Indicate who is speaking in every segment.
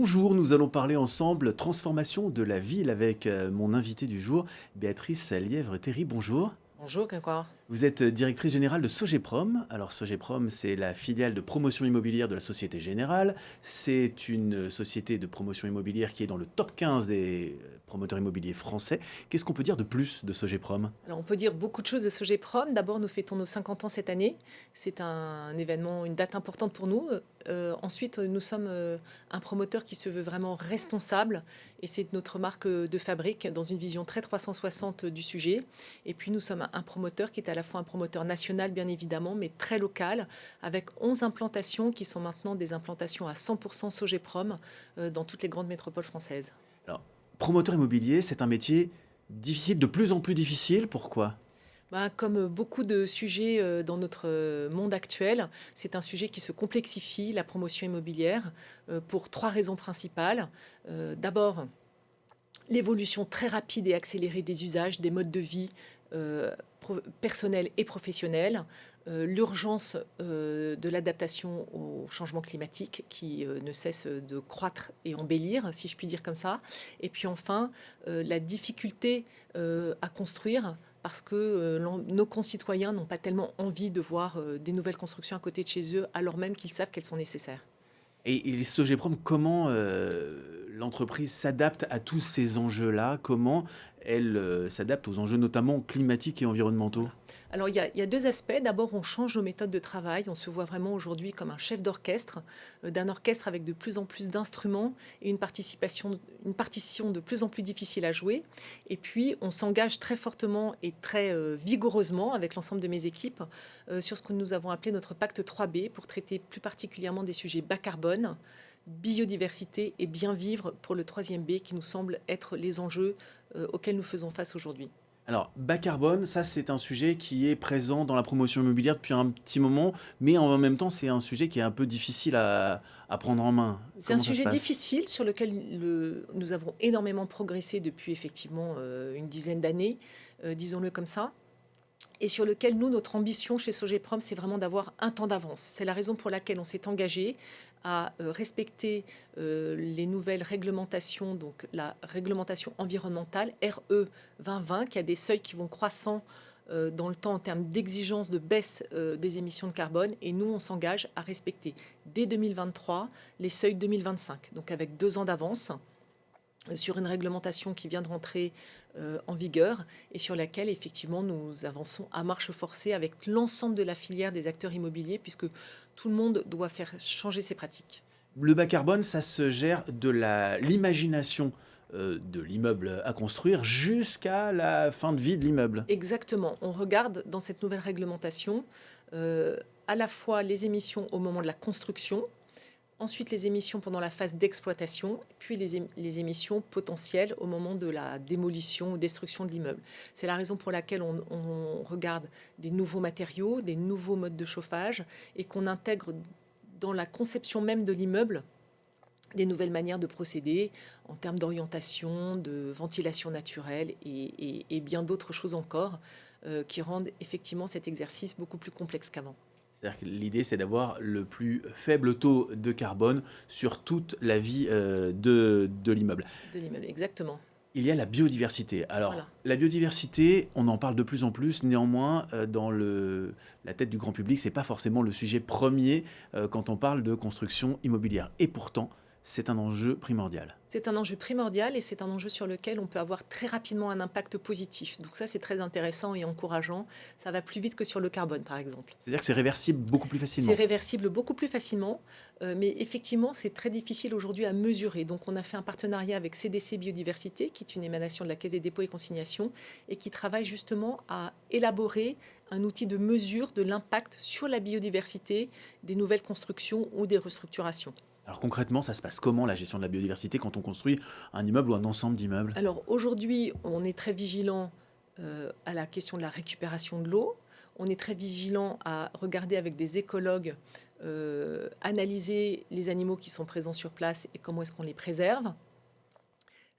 Speaker 1: Bonjour, nous allons parler ensemble transformation de la ville avec euh, mon invité du jour, Béatrice Lièvre-Terry. Bonjour.
Speaker 2: Bonjour.
Speaker 1: Vous êtes directrice générale de Sogeprom. Alors Sogeprom, c'est la filiale de promotion immobilière de la Société Générale. C'est une société de promotion immobilière qui est dans le top 15 des promoteurs immobiliers français. Qu'est-ce qu'on peut dire de plus de Sogeprom
Speaker 2: Alors on peut dire beaucoup de choses de Sogeprom. D'abord, nous fêtons nos 50 ans cette année. C'est un événement, une date importante pour nous. Euh, ensuite, nous sommes euh, un promoteur qui se veut vraiment responsable et c'est notre marque de fabrique dans une vision très 360 du sujet. Et puis nous sommes un promoteur qui est à la fois un promoteur national, bien évidemment, mais très local, avec 11 implantations qui sont maintenant des implantations à 100% Sogeprom euh, dans toutes les grandes métropoles françaises.
Speaker 1: Alors, promoteur immobilier, c'est un métier difficile, de plus en plus difficile. Pourquoi?
Speaker 2: Bah, comme beaucoup de sujets euh, dans notre euh, monde actuel, c'est un sujet qui se complexifie, la promotion immobilière, pour trois raisons principales. D'abord, l'évolution très rapide et accélérée des usages, des modes de vie, personnel et professionnel, euh, l'urgence euh, de l'adaptation au changement climatique qui euh, ne cesse de croître et embellir, si je puis dire comme ça, et puis enfin la difficulté à construire parce que nos concitoyens n'ont pas tellement envie de voir des nouvelles constructions à côté de chez eux, alors même qu'ils savent qu'elles sont nécessaires.
Speaker 1: Et, et Sogeprom, comment l'entreprise s'adapte à tous ces enjeux-là? Comment elle euh, s'adapte aux enjeux notamment climatiques et environnementaux
Speaker 2: alors, il y, a, deux aspects. D'abord, on change nos méthodes de travail. On se voit vraiment aujourd'hui comme un chef d'orchestre, euh, d'un orchestre avec de plus en plus d'instruments et une, une partition de plus en plus difficile à jouer. Et puis, on s'engage très fortement et très euh, vigoureusement avec l'ensemble de mes équipes sur ce que nous avons appelé notre pacte 3B pour traiter plus particulièrement des sujets bas carbone, biodiversité et bien vivre pour le troisième B qui nous semble être les enjeux euh, auxquels nous faisons face aujourd'hui.
Speaker 1: Alors, bas carbone, ça c'est un sujet qui est présent dans la promotion immobilière depuis un petit moment, mais en même temps c'est un sujet qui est un peu difficile à, prendre en main.
Speaker 2: C'est un sujet difficile sur lequel nous avons énormément progressé depuis effectivement euh, une dizaine d'années, euh, disons-le comme ça et sur lequel nous, notre ambition chez Sogeprom, c'est vraiment d'avoir un temps d'avance. C'est la raison pour laquelle on s'est engagé à euh, respecter euh, les nouvelles réglementations, donc la réglementation environnementale RE 2020, qui a des seuils qui vont croissant euh, dans le temps en termes d'exigence de baisse des émissions de carbone. Et nous, on s'engage à respecter dès 2023 les seuils 2025, donc avec deux ans d'avance sur une réglementation qui vient de rentrer euh, en vigueur et sur laquelle effectivement nous avançons à marche forcée avec l'ensemble de la filière des acteurs immobiliers puisque tout le monde doit faire changer ses pratiques.
Speaker 1: Le bas carbone, ça se gère de l'imagination euh, de l'immeuble à construire jusqu'à la fin de vie de l'immeuble.
Speaker 2: Exactement. On regarde dans cette nouvelle réglementation euh, à la fois les émissions au moment de la construction, ensuite les émissions pendant la phase d'exploitation, puis les, émissions potentielles au moment de la démolition ou destruction de l'immeuble. C'est la raison pour laquelle on, regarde des nouveaux matériaux, des nouveaux modes de chauffage et qu'on intègre dans la conception même de l'immeuble des nouvelles manières de procéder en termes d'orientation, de ventilation naturelle et, bien d'autres choses encore euh, qui rendent effectivement cet exercice beaucoup plus complexe qu'avant.
Speaker 1: C'est-à-dire que l'idée, c'est d'avoir le plus faible taux de carbone sur toute la vie euh, de, de l'immeuble.
Speaker 2: De l'immeuble, exactement.
Speaker 1: Il y a la biodiversité. Alors, la biodiversité, on en parle de plus en plus. Néanmoins, euh, dans le, la tête du grand public, ce n'est pas forcément le sujet premier euh, quand on parle de construction immobilière. Et pourtant, c'est un enjeu primordial.
Speaker 2: C'est un enjeu primordial et c'est un enjeu sur lequel on peut avoir très rapidement un impact positif. Donc ça, c'est très intéressant et encourageant. Ça va plus vite que sur le carbone, par exemple.
Speaker 1: C'est-à-dire que c'est réversible beaucoup plus facilement
Speaker 2: C'est réversible beaucoup plus facilement, euh, mais effectivement, c'est très difficile aujourd'hui à mesurer. Donc on a fait un partenariat avec CDC Biodiversité, qui est une émanation de la Caisse des dépôts et consignations, et qui travaille justement à élaborer un outil de mesure de l'impact sur la biodiversité des nouvelles constructions ou des restructurations.
Speaker 1: Alors concrètement, ça se passe comment la gestion de la biodiversité quand on construit un immeuble ou un ensemble d'immeubles?
Speaker 2: Alors aujourd'hui, on est très vigilant euh, à la question de la récupération de l'eau. On est très vigilant à regarder avec des écologues, euh, analyser les animaux qui sont présents sur place et comment est-ce qu'on les préserve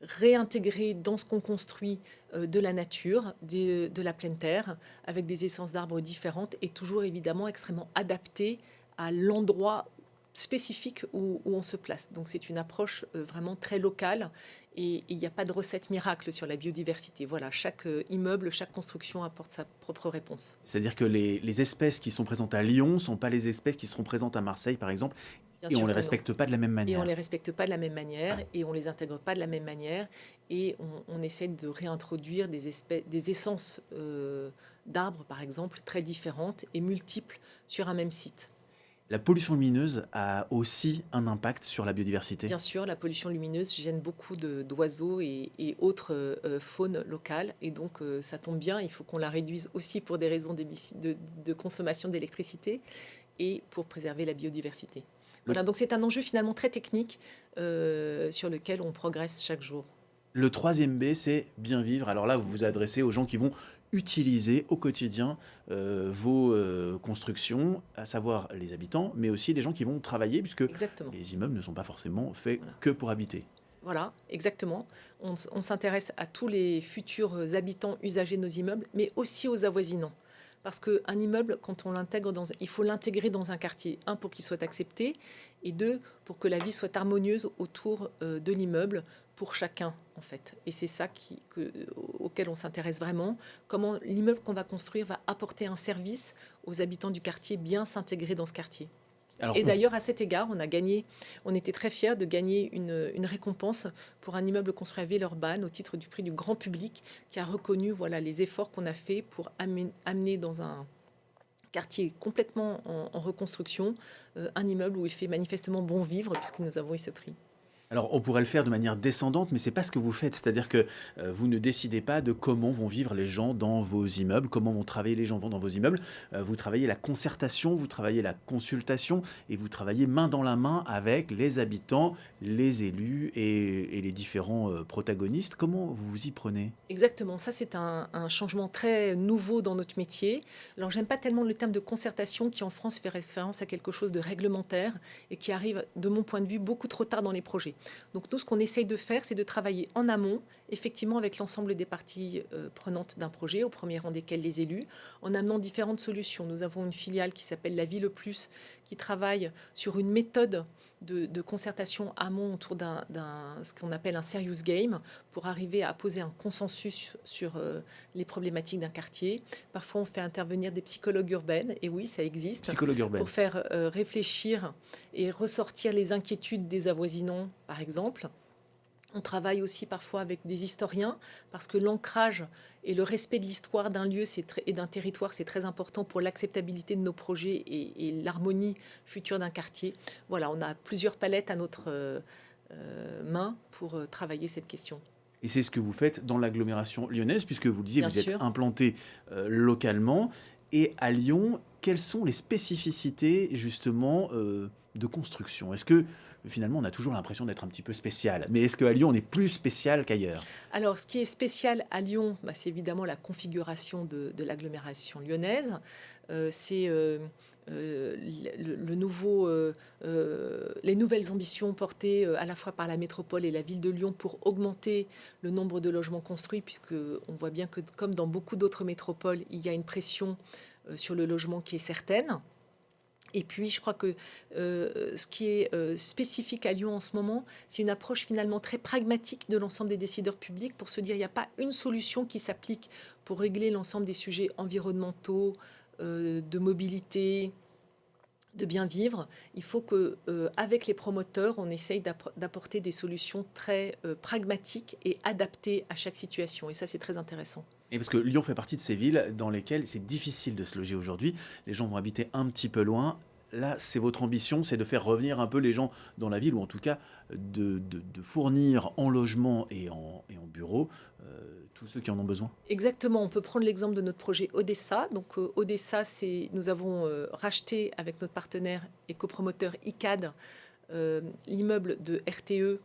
Speaker 2: réintégrer dans ce qu'on construit euh, de la nature, de la pleine terre, avec des essences d'arbres différentes et toujours évidemment extrêmement adaptées à l'endroit spécifique où, on se place. Donc c'est une approche vraiment très locale et il n'y a pas de recette miracle sur la biodiversité. Voilà, chaque immeuble, chaque construction apporte sa propre réponse.
Speaker 1: C'est-à-dire que les, les, espèces qui sont présentes à Lyon ne sont pas les espèces qui seront présentes à Marseille, par exemple, et on ne les respecte pas de la même manière.
Speaker 2: Et on ne les respecte pas de la même manière, et on ne les intègre pas de la même manière, et on, essaie de réintroduire des, espèces, des essences euh, d'arbres, par exemple, très différentes et multiples sur un même site.
Speaker 1: La pollution lumineuse a aussi un impact sur la biodiversité
Speaker 2: Bien sûr, la pollution lumineuse gêne beaucoup d'oiseaux et, autres euh, faunes locales. Et donc, euh, ça tombe bien, il faut qu'on la réduise aussi pour des raisons de, de consommation d'électricité et pour préserver la biodiversité. Voilà, donc c'est un enjeu finalement très technique euh, sur lequel on progresse chaque jour.
Speaker 1: Le troisième B, c'est bien vivre. Alors là, vous vous adressez aux gens qui vont utiliser au quotidien euh, vos euh, constructions, à savoir les habitants, mais aussi les gens qui vont travailler, puisque les immeubles ne sont pas forcément faits que pour habiter.
Speaker 2: Voilà, exactement. On, on s'intéresse à tous les futurs habitants usagers de nos immeubles, mais aussi aux avoisinants. Parce qu'un immeuble, quand on l'intègre dans, il faut l'intégrer dans un quartier. Un, pour qu'il soit accepté, et deux, pour que la vie soit harmonieuse autour euh, de l'immeuble pour chacun, en fait. Et c'est ça qui, que, auquel on s'intéresse vraiment. Comment l'immeuble qu'on va construire va apporter un service aux habitants du quartier, bien s'intégrer dans ce quartier et d'ailleurs, à cet égard, on a gagné, on était très fiers de gagner une, récompense pour un immeuble construit à Villeurbanne au titre du prix du grand public qui a reconnu voilà, les efforts qu'on a fait pour amener dans un quartier complètement en, reconstruction euh, un immeuble où il fait manifestement bon vivre puisque nous avons eu ce prix.
Speaker 1: Alors, on pourrait le faire de manière descendante, mais c'est pas ce que vous faites. C'est-à-dire que euh, vous ne décidez pas de comment vont vivre les gens dans vos immeubles, comment vont travailler les gens dans vos immeubles. Euh, vous travaillez la concertation, vous travaillez la consultation, et vous travaillez main dans la main avec les habitants, les élus et, les différents euh, protagonistes. Comment vous vous y prenez?
Speaker 2: Exactement. Ça, c'est un, changement très nouveau dans notre métier. Alors, j'aime pas tellement le terme de concertation qui, en France, fait référence à quelque chose de réglementaire et qui arrive, de mon point de vue, beaucoup trop tard dans les projets. Donc nous, ce qu'on essaye de faire, c'est de travailler en amont, effectivement avec l'ensemble des parties euh, prenantes d'un projet, au premier rang desquelles les élus, en amenant différentes solutions. Nous avons une filiale qui s'appelle La Vie le Plus, qui travaille sur une méthode de, concertation amont autour d'un ce qu'on appelle un serious game pour arriver à poser un consensus sur euh, les problématiques d'un quartier. Parfois, on fait intervenir des psychologues urbaines, et oui, ça existe, pour faire euh, réfléchir et ressortir les inquiétudes des avoisinants, par exemple. On travaille aussi parfois avec des historiens parce que l'ancrage et le respect de l'histoire d'un lieu et d'un territoire, c'est très important pour l'acceptabilité de nos projets et, l'harmonie future d'un quartier. Voilà, on a plusieurs palettes à notre euh, euh, main pour euh, travailler cette question.
Speaker 1: Et c'est ce que vous faites dans l'agglomération lyonnaise, puisque vous le disiez, vous êtes implanté localement. Et à Lyon, quelles sont les spécificités justement de construction? Est-ce que finalement, on a toujours l'impression d'être un petit peu spécial. Mais est-ce qu'à Lyon, on est plus spécial qu'ailleurs?
Speaker 2: Alors, ce qui est spécial à Lyon, bah, c'est évidemment la configuration de, l'agglomération lyonnaise. Euh, c'est euh, euh, le, nouveau, les nouvelles ambitions portées à la fois par la métropole et la ville de Lyon pour augmenter le nombre de logements construits, puisque on voit bien que, comme dans beaucoup d'autres métropoles, il y a une pression sur le logement qui est certaine. Et puis, je crois que euh, ce qui est euh, spécifique à Lyon en ce moment, c'est une approche finalement très pragmatique de l'ensemble des décideurs publics pour se dire il n'y a pas une solution qui s'applique pour régler l'ensemble des sujets environnementaux, euh, de mobilité, de bien vivre. Il faut que, avec les promoteurs, on essaye d'apporter des solutions très pragmatiques et adaptées à chaque situation. Et ça, c'est très intéressant.
Speaker 1: Et parce que Lyon fait partie de ces villes dans lesquelles c'est difficile de se loger aujourd'hui. Les gens vont habiter un petit peu loin. Là, c'est votre ambition, c'est de faire revenir un peu les gens dans la ville, ou en tout cas de, fournir en logement et en, et en bureau euh, tous ceux qui en ont besoin.
Speaker 2: Exactement, on peut prendre l'exemple de notre projet Odessa. Donc euh, Odessa, nous avons euh, racheté avec notre partenaire et copromoteur ICAD l'immeuble de RTE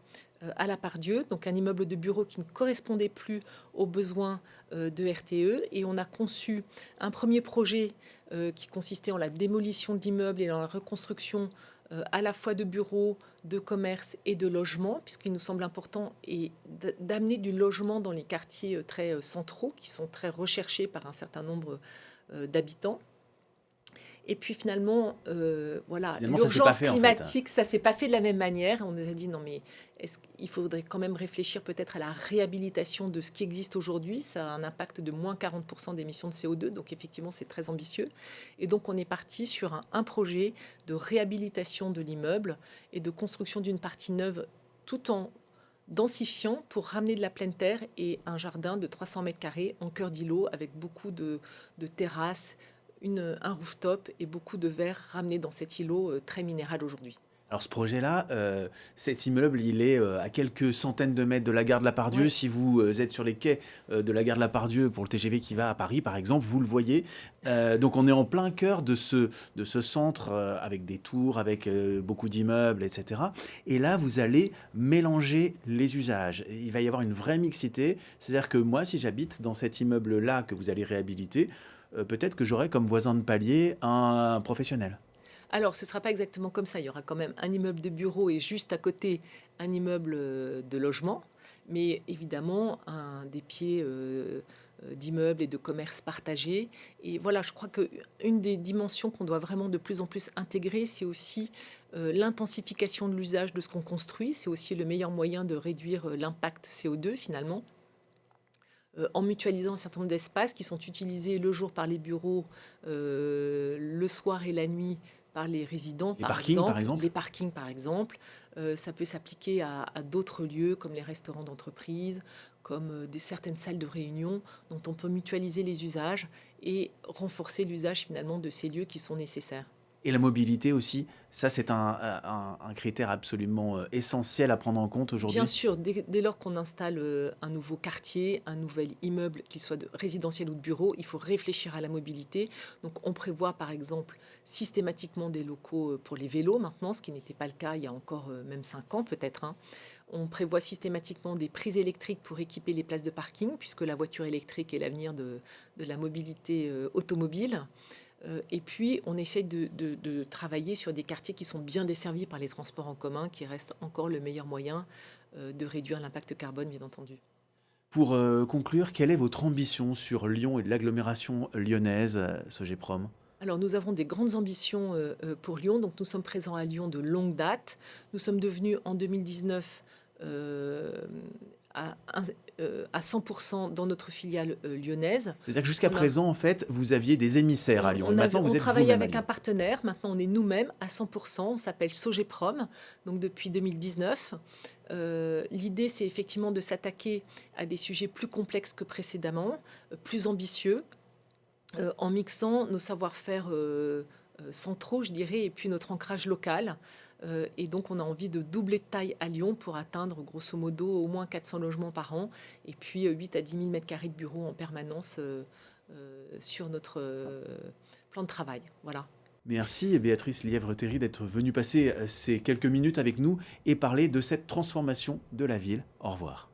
Speaker 2: à la part Dieu, donc un immeuble de bureau qui ne correspondait plus aux besoins euh, de RTE. Et on a conçu un premier projet euh, qui consistait en la démolition d'immeubles et en la reconstruction à la fois de bureaux, de commerce et de logements, puisqu'il nous semble important d'amener du logement dans les quartiers très centraux, qui sont très recherchés par un certain nombre d'habitants. Et puis finalement, euh, voilà, l'urgence climatique, ça s'est pas fait de la même manière. On nous a dit non mais est-ce qu'il faudrait quand même réfléchir peut-être à la réhabilitation de ce qui existe aujourd'hui? Ça a un impact de moins 40% d'émissions de CO2, donc effectivement c'est très ambitieux. Et donc on est parti sur un projet de réhabilitation de l'immeuble et de construction d'une partie neuve tout en densifiant pour ramener de la pleine terre et un jardin de 300 mètres carrés en cœur d'îlot avec beaucoup de, terrasses, une, un rooftop et beaucoup de verre ramenés dans cet îlot euh, très minéral aujourd'hui.
Speaker 1: Alors ce projet-là, euh, cet immeuble, il est euh, à quelques centaines de mètres de la gare de la Pardieu. Si vous euh, êtes sur les quais de la gare de la Pardieu pour le TGV qui va à Paris, par exemple, vous le voyez. donc on est en plein cœur de ce, de ce centre avec des tours, avec beaucoup d'immeubles, etc. Et là, vous allez mélanger les usages. Il va y avoir une vraie mixité. C'est-à-dire que moi, si j'habite dans cet immeuble-là que vous allez réhabiliter, peut-être que j'aurai comme voisin de palier un professionnel.
Speaker 2: Alors, ce ne sera pas exactement comme ça. Il y aura quand même un immeuble de bureau et juste à côté un immeuble euh, de logement. Mais évidemment, un, des pieds euh, euh, d'immeubles et de commerces partagés. Et voilà, je crois qu'une des dimensions qu'on doit vraiment de plus en plus intégrer, c'est aussi l'intensification de l'usage de ce qu'on construit. C'est aussi le meilleur moyen de réduire l'impact CO2 finalement. En mutualisant un certain nombre d'espaces qui sont utilisés le jour par les bureaux, le soir et la nuit par les résidents,
Speaker 1: par, exemple,
Speaker 2: Les parkings, par exemple. Euh, ça peut s'appliquer à, d'autres lieux, comme les restaurants d'entreprise, comme euh, des, certaines salles de réunion, dont on peut mutualiser les usages et renforcer l'usage finalement de ces lieux qui sont nécessaires.
Speaker 1: Et la mobilité aussi, ça c'est un, critère absolument euh, essentiel à prendre en compte aujourd'hui
Speaker 2: Bien sûr, dès, lors qu'on installe euh, un nouveau quartier, un nouvel immeuble, qu'il soit de résidentiel ou de bureau, il faut réfléchir à la mobilité. Donc on prévoit par exemple systématiquement des locaux euh, pour les vélos maintenant, ce qui n'était pas le cas il y a encore même 5 ans peut-être. Hein. On prévoit systématiquement des prises électriques pour équiper les places de parking, puisque la voiture électrique est l'avenir de, de, la mobilité automobile. Euh, et puis, on essaie de, travailler sur des quartiers qui sont bien desservis par les transports en commun, qui restent encore le meilleur moyen euh, de réduire l'impact carbone, bien entendu.
Speaker 1: Pour euh, conclure, quelle est votre ambition sur Lyon et l'agglomération lyonnaise, Sogeprom
Speaker 2: alors nous avons des grandes ambitions pour Lyon, donc nous sommes présents à Lyon de longue date. Nous sommes devenus en 2019 à, 100% euh, dans notre filiale euh, lyonnaise.
Speaker 1: C'est-à-dire que jusqu'à présent, en fait, vous aviez des émissaires à Lyon.
Speaker 2: On, maintenant, vous travaillait avec un partenaire. Maintenant, on est nous-mêmes à 100%. On s'appelle Sogeprom, donc depuis 2019. Euh, l'idée, c'est effectivement de s'attaquer à des sujets plus complexes que précédemment, plus ambitieux, en mixant nos savoir-faire centraux, je dirais, et puis notre ancrage local. Euh, et donc, on a envie de doubler de taille à Lyon pour atteindre, grosso modo, au moins 400 logements par an et puis 8 euh, à 10 000 mètres carrés de bureaux en permanence euh, sur notre plan de travail. Voilà.
Speaker 1: Merci Béatrice Lièvre-Terry d'être venue passer ces quelques minutes avec nous et parler de cette transformation de la ville. Au revoir.